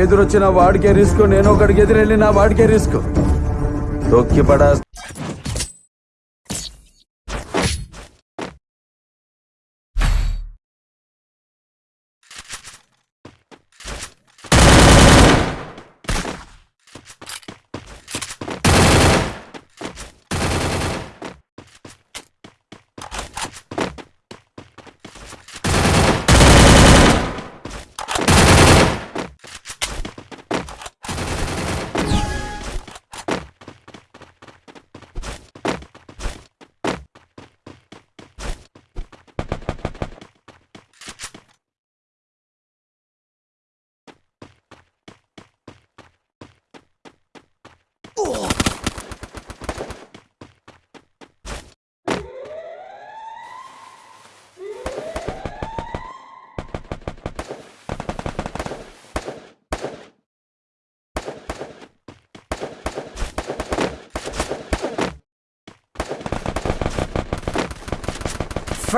ఎదురొచ్చిన వాడికే రిస్క్ నేను ఒకడికి ఎదురెళ్ళి నా వాడికే రిస్క్. తొక్కి పడా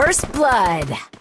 First blood.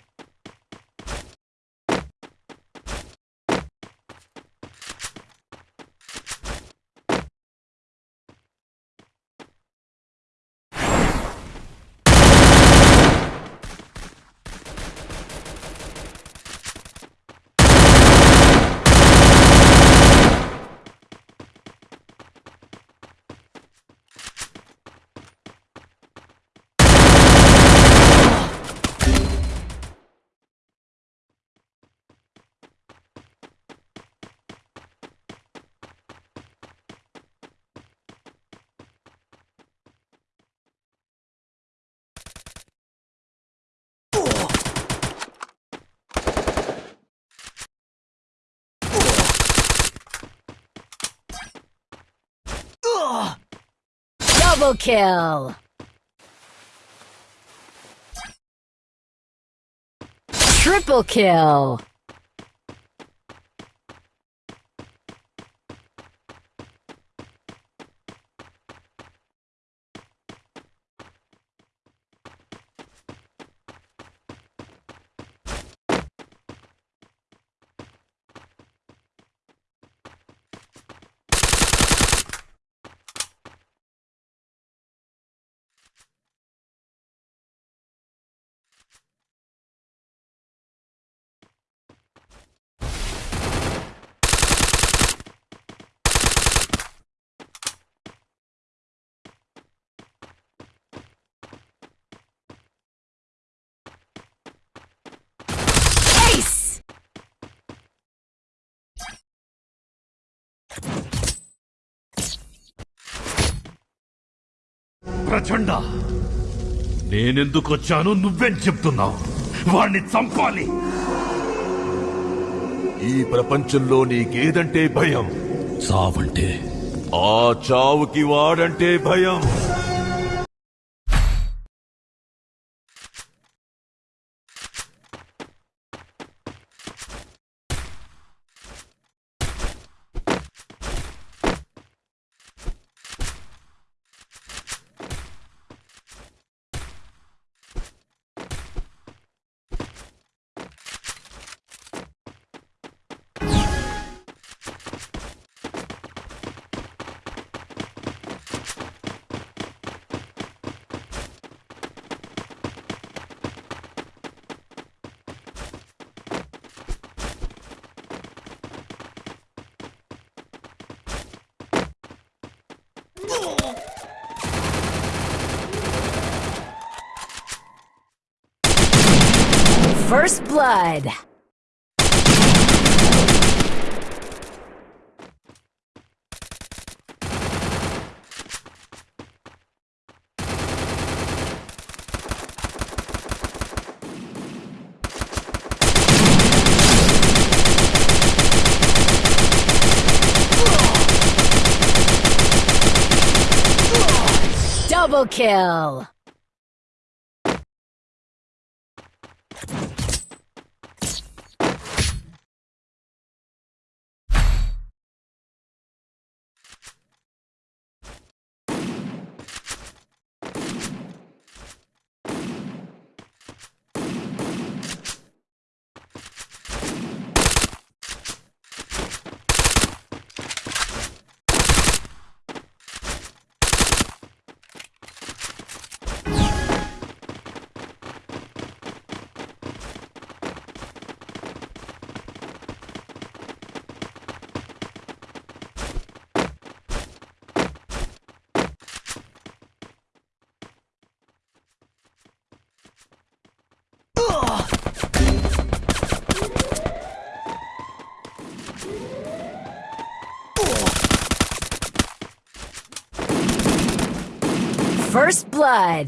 Double kill. Triple kill. ప్రచండ. నేనెందుకు వచ్చాను నువ్వేం చెప్తున్నావు? వాణ్ణి చంపాలి. ఈ ప్రపంచంలో నీకేదంటే భయం? చావంటే? ఆ చావుకి వాడంటే భయం. First blood. Kill. First blood.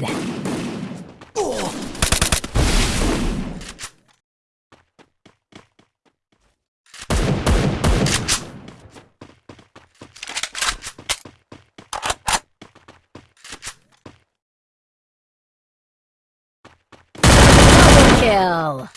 Kill.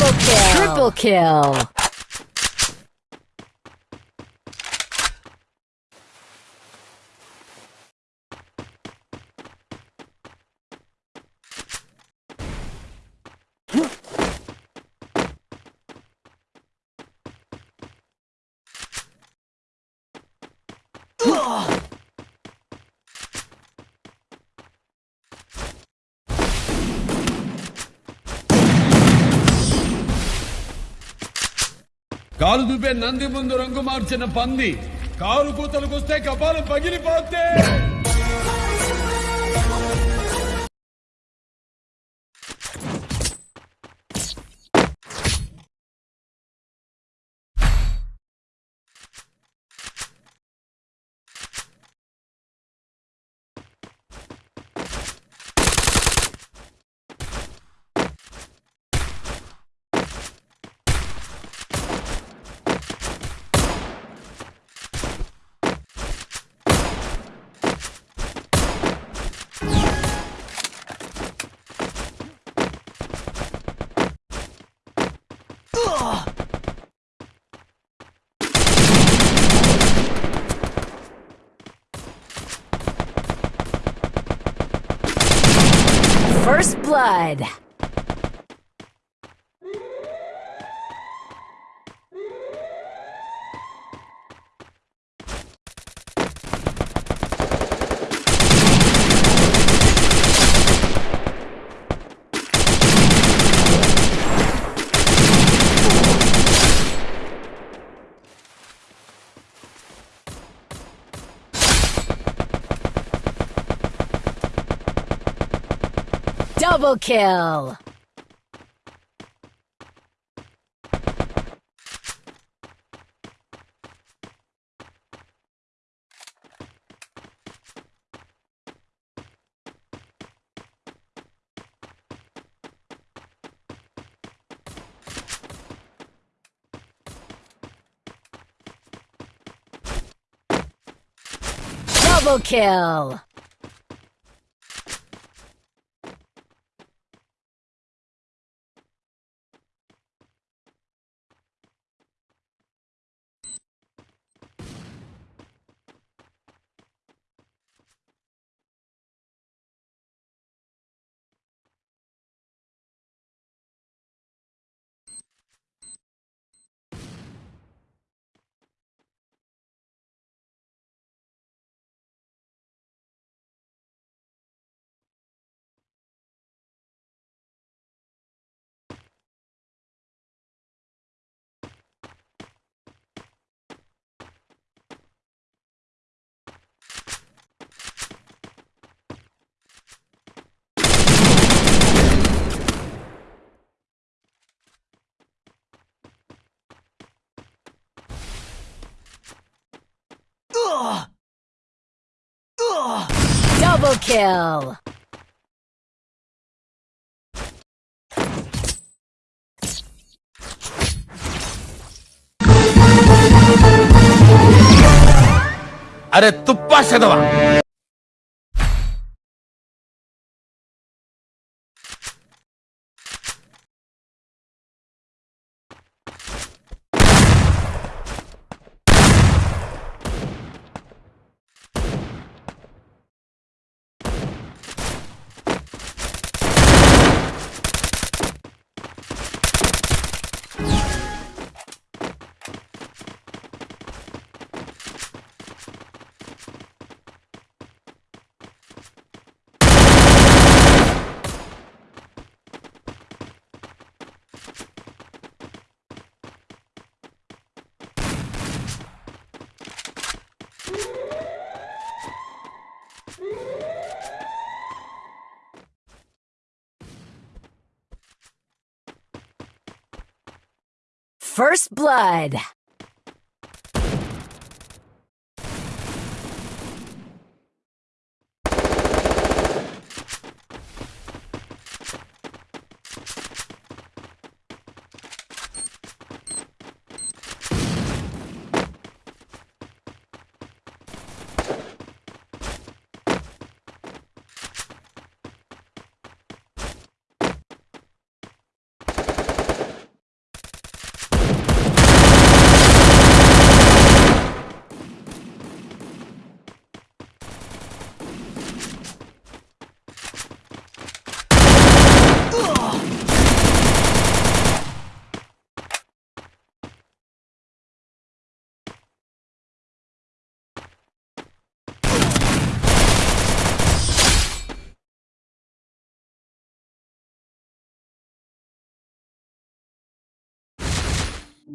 Double kill. Triple kill. కాలు దుబ్బే నంది ముందు రంగు మార్చిన పంది. కాలు కూతలకొస్తే కపాలం పగిలిపోతే. First blood. Double kill. Double kill. Kill. అరే తుప్పా చదవా First blood.